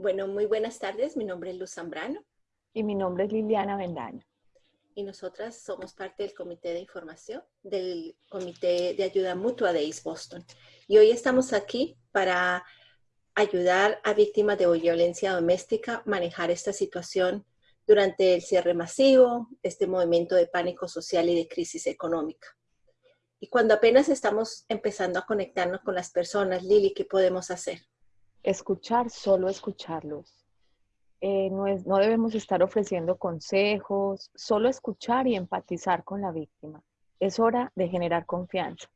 Bueno, muy buenas tardes. Mi nombre es Luz Zambrano. Y mi nombre es Liliana Bendaño. Y nosotras somos parte del Comité de Información del Comité de Ayuda Mutua de East Boston. Y hoy estamos aquí para ayudar a víctimas de violencia doméstica a manejar esta situación durante el cierre masivo, este movimiento de pánico social y de crisis económica. Y cuando apenas estamos empezando a conectarnos con las personas, Lili, ¿qué podemos hacer? Escuchar, solo escucharlos. Eh, no, debemos estar ofreciendo consejos, solo escuchar y empatizar con la víctima. Es hora de generar confianza.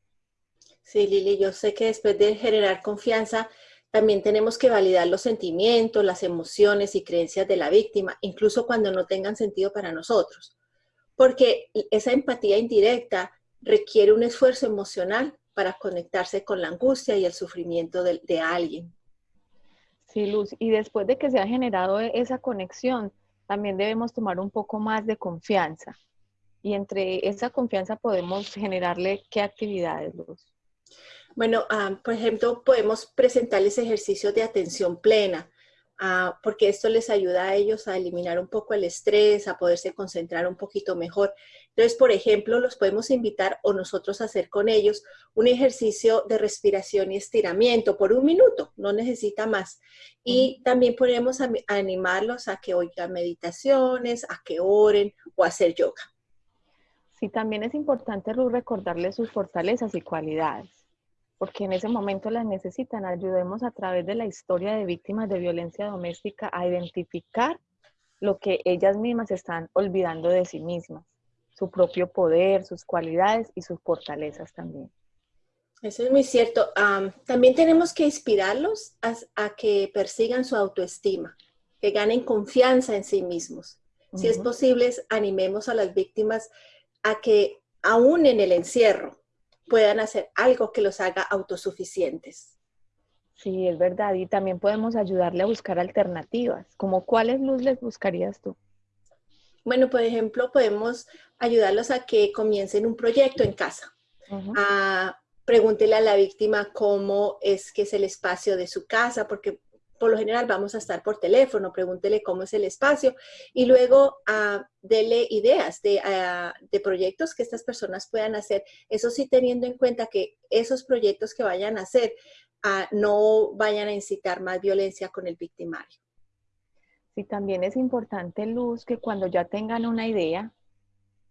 Sí, Lili, yo sé que después de generar confianza, también tenemos que validar los sentimientos, las emociones y creencias de la víctima, incluso cuando no tengan sentido para nosotros. Porque esa empatía indirecta requiere un esfuerzo emocional para conectarse con la angustia y el sufrimiento de alguien. Sí, Luz. Y después de que se ha generado e-, esa conexión, también debemos tomar un poco más de confianza. Y entre esa confianza podemos generarle qué actividades, Luz. Bueno, ah, por ejemplo, podemos presentarles ejercicios de atención plena, Ah, porque esto les ayuda a ellos a eliminar un poco el estrés, a poderse concentrar un poquito mejor. Entonces, por ejemplo, los podemos invitar o nosotros hacer con ellos un ejercicio de respiración y estiramiento por un minuto, no necesita más. Y también podemos animarlos a que oigan meditaciones, a que oren o a hacer yoga. Sí, también es importante recordarles sus fortalezas y cualidades porque en ese momento las necesitan. Ayudemos a través de la historia de víctimas de violencia doméstica a identificar lo que ellas mismas están olvidando de sí mismas, su propio poder, sus cualidades y sus fortalezas también. Eso es muy cierto. también tenemos que inspirarlos a, que persigan su autoestima, que ganen confianza en sí mismos. Si es posible, animemos a las víctimas a que aún en el encierro, puedan hacer algo que los haga autosuficientes. Sí, es verdad. Y también podemos ayudarle a buscar alternativas. ¿Como cuáles luz les buscarías tú? Bueno, por ejemplo, podemos ayudarlos a que comiencen un proyecto en casa. pregúntele a la víctima cómo es que es el espacio de su casa, porque por lo general vamos a estar por teléfono, pregúntele cómo es el espacio y luego uh, dele ideas ah, de, proyectos que estas personas puedan hacer. Eso sí teniendo en cuenta que esos proyectos que vayan a hacer ah, no vayan a incitar más violencia con el victimario. Sí, también es importante, Luz, que cuando ya tengan una idea,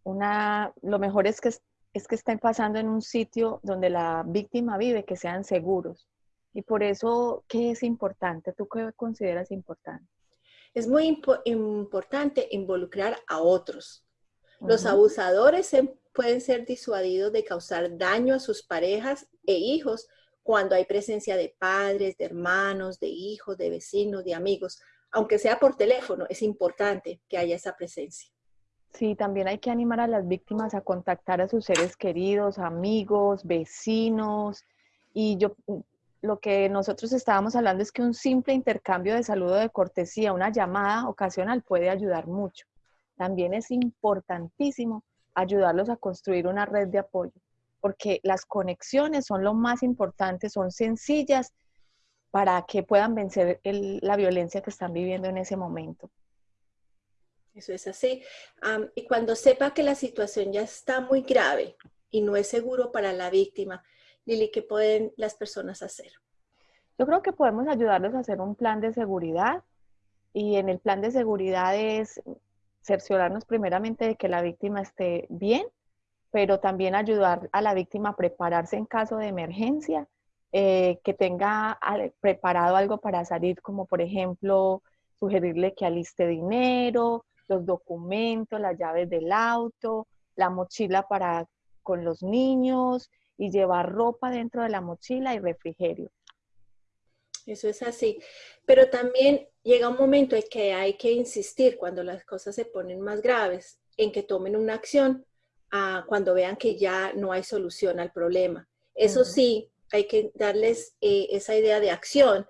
una, lo mejor es que, es que estén pasando en un sitio donde la víctima vive, que sean seguros y por eso, ¿qué es importante? ¿Tú qué consideras importante? Es muy importante involucrar a otros. Los abusadores pueden ser disuadidos de causar daño a sus parejas e hijos cuando hay presencia de padres, de hermanos, de hijos, de vecinos, de amigos. Aunque sea por teléfono, es importante que haya esa presencia. Sí, también hay que animar a las víctimas a contactar a sus seres queridos, amigos, vecinos. Y yo lo que nosotros estábamos hablando es que un simple intercambio de saludo de cortesía, una llamada ocasional puede ayudar mucho. También es importantísimo ayudarlos a construir una red de apoyo, porque las conexiones son lo más importante, son sencillas para que puedan vencer la violencia que están viviendo en ese momento. Eso es así. y cuando sepa que la situación ya está muy grave y no es seguro para la víctima, Lili, ¿qué pueden las personas hacer? Yo creo que podemos ayudarlos a hacer un plan de seguridad y en el plan de seguridad es cerciorarnos primeramente de que la víctima esté bien, pero también ayudar a la víctima a prepararse en caso de emergencia, eh, que tenga preparado algo para salir, como por ejemplo sugerirle que aliste dinero, los documentos, las llaves del auto, la mochila para con los niños, y llevar ropa dentro de la mochila y refrigerio. Eso es así. Pero también llega un momento en que hay que insistir cuando las cosas se ponen más graves, en que tomen una acción ah, cuando vean que ya no hay solución al problema. Eso sí, hay que darles eh, esa idea de acción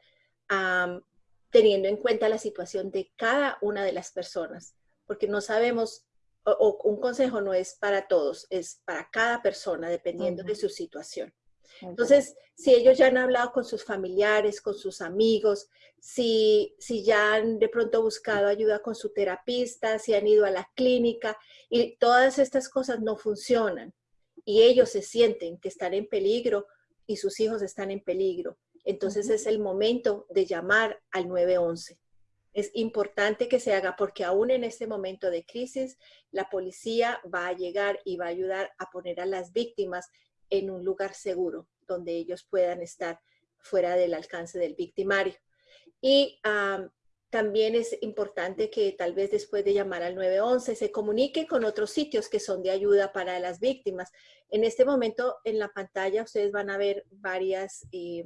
teniendo en cuenta la situación de cada una de las personas, porque no sabemos o, un consejo no es para todos, es para cada persona, dependiendo de su situación. Entonces, si ellos ya han hablado con sus familiares, con sus amigos, si, si ya han de pronto buscado ayuda con su terapista, si han ido a la clínica y todas estas cosas no funcionan y ellos se sienten que están en peligro y sus hijos están en peligro, entonces es el momento de llamar al 911. Es importante que se haga porque aún en este momento de crisis, la policía va a llegar y va a ayudar a poner a las víctimas en un lugar seguro donde ellos puedan estar fuera del alcance del victimario. Y también es importante que tal vez después de llamar al 911 se comunique con otros sitios que son de ayuda para las víctimas. En este momento en la pantalla ustedes van a ver varias eh,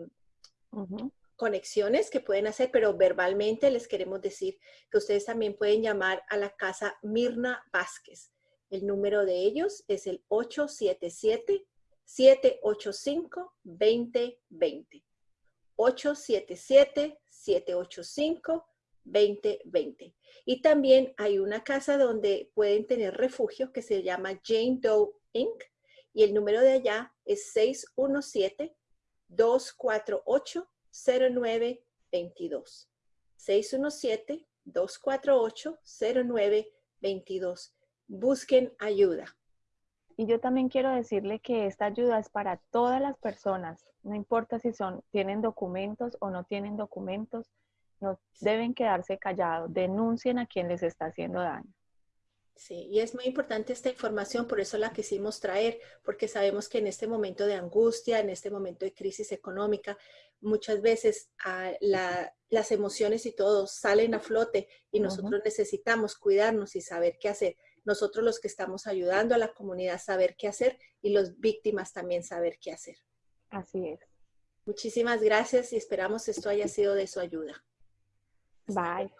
conexiones que pueden hacer, pero verbalmente les queremos decir que ustedes también pueden llamar a la casa Mirna Vázquez. El número de ellos es el 877 785-2020. 877-785-2020. Y también hay una casa donde pueden tener refugio que se llama Jane Doe Inc. Y el número de allá es 617-248-0922. 617-248-0922. Busquen ayuda. Y yo también quiero decirle que esta ayuda es para todas las personas, no importa si son, tienen documentos o no tienen documentos, no deben quedarse callados, denuncien a quien les está haciendo daño. Sí, y es muy importante esta información, por eso la quisimos traer, porque sabemos que en este momento de angustia, en este momento de crisis económica, muchas veces ah, las emociones y todo salen a flote y nosotros necesitamos cuidarnos y saber qué hacer nosotros los que estamos ayudando a la comunidad saber qué hacer y los víctimas también saber qué hacer. Así es. Muchísimas gracias y esperamos esto haya sido de su ayuda. Bye.